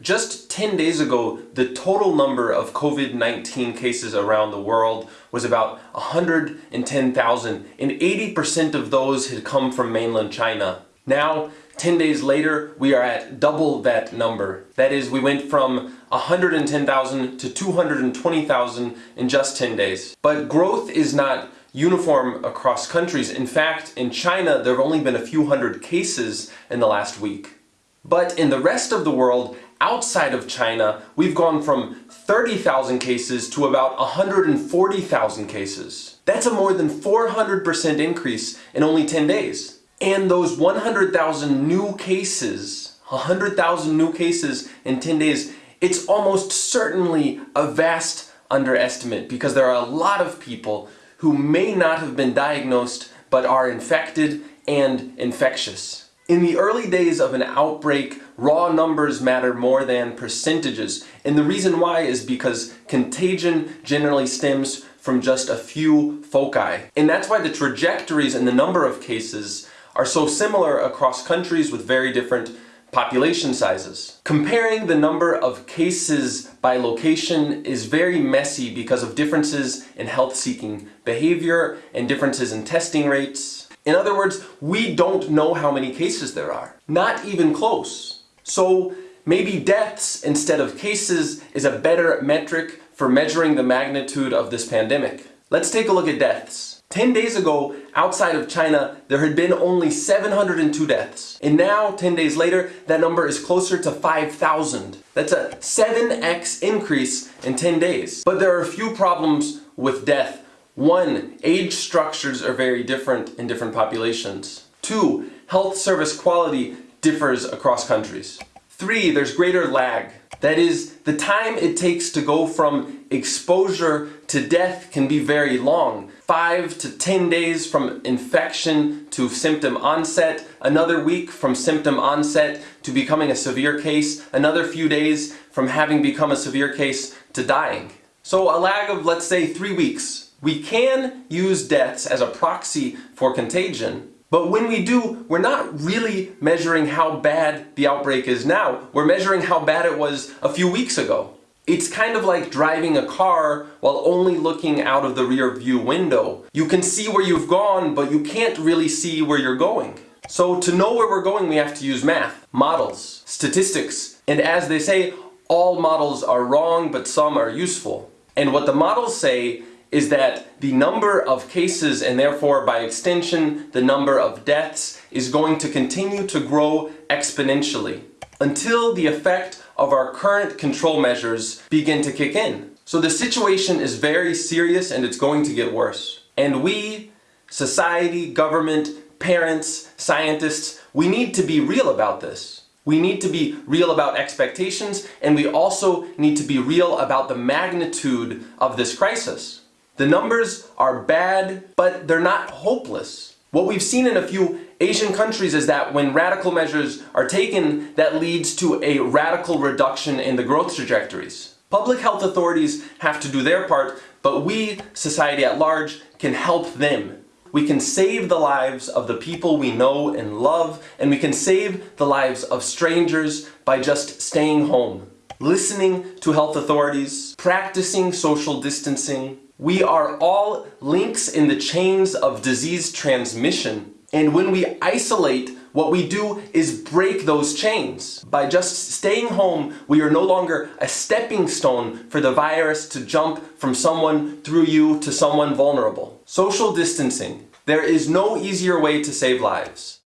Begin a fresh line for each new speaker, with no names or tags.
Just 10 days ago, the total number of COVID-19 cases around the world was about 110,000 and 80% of those had come from mainland China. Now, 10 days later, we are at double that number. That is, we went from 110,000 to 220,000 in just 10 days. But growth is not uniform across countries. In fact, in China, there have only been a few hundred cases in the last week. But in the rest of the world, outside of China, we've gone from 30,000 cases to about 140,000 cases. That's a more than 400% increase in only 10 days. And those 100,000 new cases, 100,000 new cases in 10 days, it's almost certainly a vast underestimate because there are a lot of people who may not have been diagnosed but are infected and infectious. In the early days of an outbreak, raw numbers matter more than percentages. And the reason why is because contagion generally stems from just a few foci. And that's why the trajectories and the number of cases are so similar across countries with very different population sizes. Comparing the number of cases by location is very messy because of differences in health-seeking behavior and differences in testing rates in other words, we don't know how many cases there are. Not even close. So maybe deaths instead of cases is a better metric for measuring the magnitude of this pandemic. Let's take a look at deaths. 10 days ago, outside of China, there had been only 702 deaths. And now, 10 days later, that number is closer to 5,000. That's a 7x increase in 10 days. But there are a few problems with death one, age structures are very different in different populations. Two, health service quality differs across countries. Three, there's greater lag. That is, the time it takes to go from exposure to death can be very long. Five to 10 days from infection to symptom onset, another week from symptom onset to becoming a severe case, another few days from having become a severe case to dying. So a lag of, let's say, three weeks we can use deaths as a proxy for contagion, but when we do, we're not really measuring how bad the outbreak is now. We're measuring how bad it was a few weeks ago. It's kind of like driving a car while only looking out of the rear view window. You can see where you've gone, but you can't really see where you're going. So to know where we're going, we have to use math, models, statistics, and as they say, all models are wrong, but some are useful. And what the models say is that the number of cases and therefore by extension the number of deaths is going to continue to grow exponentially until the effect of our current control measures begin to kick in. So the situation is very serious and it's going to get worse. And we, society, government, parents, scientists, we need to be real about this. We need to be real about expectations and we also need to be real about the magnitude of this crisis. The numbers are bad, but they're not hopeless. What we've seen in a few Asian countries is that when radical measures are taken, that leads to a radical reduction in the growth trajectories. Public health authorities have to do their part, but we, society at large, can help them. We can save the lives of the people we know and love, and we can save the lives of strangers by just staying home, listening to health authorities, practicing social distancing, we are all links in the chains of disease transmission. And when we isolate, what we do is break those chains. By just staying home, we are no longer a stepping stone for the virus to jump from someone through you to someone vulnerable. Social distancing. There is no easier way to save lives.